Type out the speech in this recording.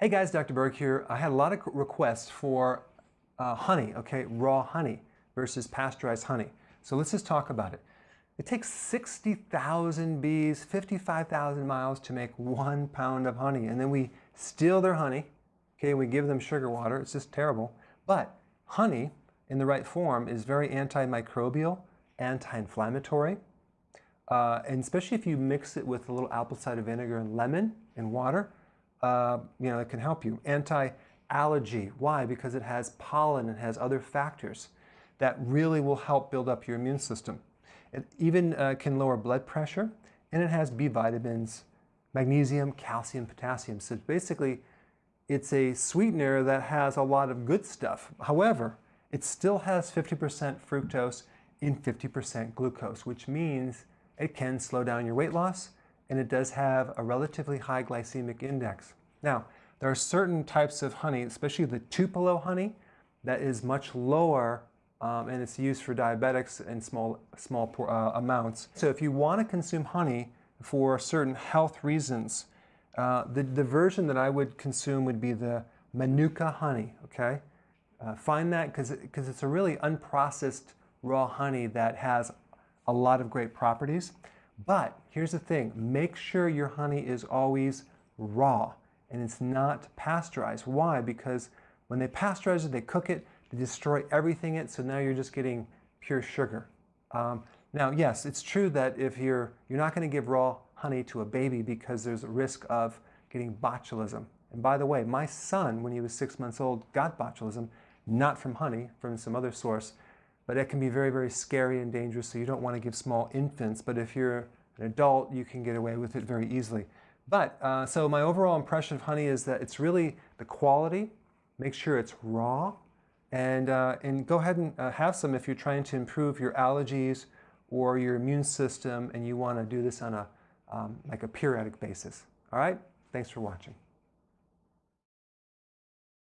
Hey guys, Dr. Berg here. I had a lot of requests for uh, honey, okay, raw honey versus pasteurized honey. So let's just talk about it. It takes 60,000 bees, 55,000 miles to make one pound of honey. And then we steal their honey, okay, we give them sugar water. It's just terrible. But honey, in the right form, is very antimicrobial, anti-inflammatory. Uh, and especially if you mix it with a little apple cider vinegar and lemon and water, uh, you know, it can help you. Anti-allergy, why? Because it has pollen and has other factors that really will help build up your immune system. It even uh, can lower blood pressure, and it has B vitamins, magnesium, calcium, potassium. So basically, it's a sweetener that has a lot of good stuff. However, it still has 50% fructose and 50% glucose, which means it can slow down your weight loss and it does have a relatively high glycemic index. Now, there are certain types of honey, especially the Tupelo honey, that is much lower um, and it's used for diabetics in small, small uh, amounts. So if you want to consume honey for certain health reasons, uh, the, the version that I would consume would be the Manuka honey, okay? Uh, find that because it, it's a really unprocessed raw honey that has a lot of great properties. But here's the thing, make sure your honey is always raw and it's not pasteurized. Why? Because when they pasteurize it, they cook it, they destroy everything in it, so now you're just getting pure sugar. Um, now, yes, it's true that if you're, you're not going to give raw honey to a baby because there's a risk of getting botulism. And by the way, my son, when he was six months old, got botulism, not from honey, from some other source, but it can be very, very scary and dangerous, so you don't want to give small infants. But if you're an adult, you can get away with it very easily. But, uh, so my overall impression of honey is that it's really the quality. Make sure it's raw. And, uh, and go ahead and uh, have some if you're trying to improve your allergies or your immune system and you want to do this on a, um, like a periodic basis. All right? Thanks for watching.